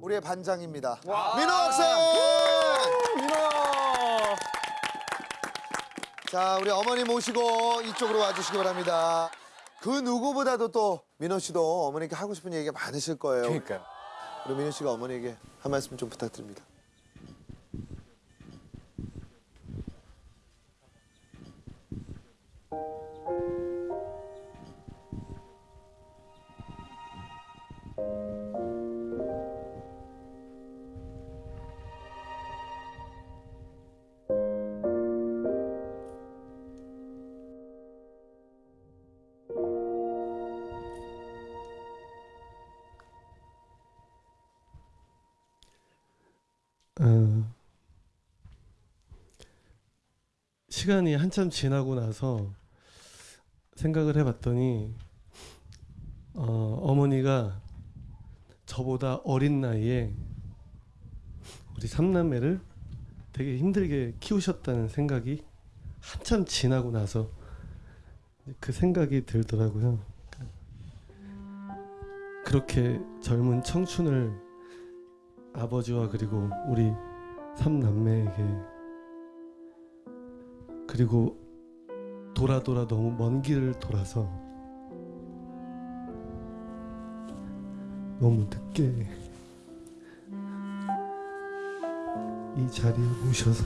우리의 반장입니다. 민호 학생! 민호! 자, 우리 어머니 모시고 이쪽으로 와주시기 바랍니다. 그 누구보다도 또 민호 씨도 어머니께 하고 싶은 얘기가 많으실 거예요. 그러니까요. 우리 민호 씨가 어머니에게 한 말씀 좀 부탁드립니다. 어, 시간이 한참 지나고 나서 생각을 해봤더니 어, 어머니가 저보다 어린 나이에 우리 삼남매를 되게 힘들게 키우셨다는 생각이 한참 지나고 나서 그 생각이 들더라고요. 그렇게 젊은 청춘을 아버지와 그리고 우리 삼남매에게 그리고 돌아 돌아 너무 먼 길을 돌아서 너무 늦게 이 자리에 모셔서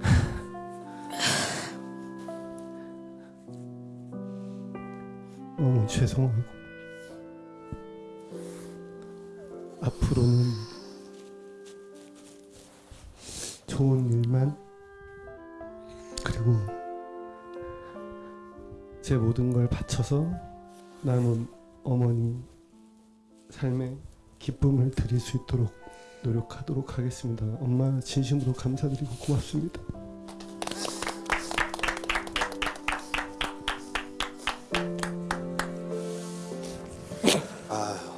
너무 죄송하고 앞으로는 좋은 일만 그리고 제 모든 걸 바쳐서 남은 어머니 삶에 기쁨을 드릴 수 있도록 노력하도록 하겠습니다. 엄마 진심으로 감사드리고 고맙습니다. 아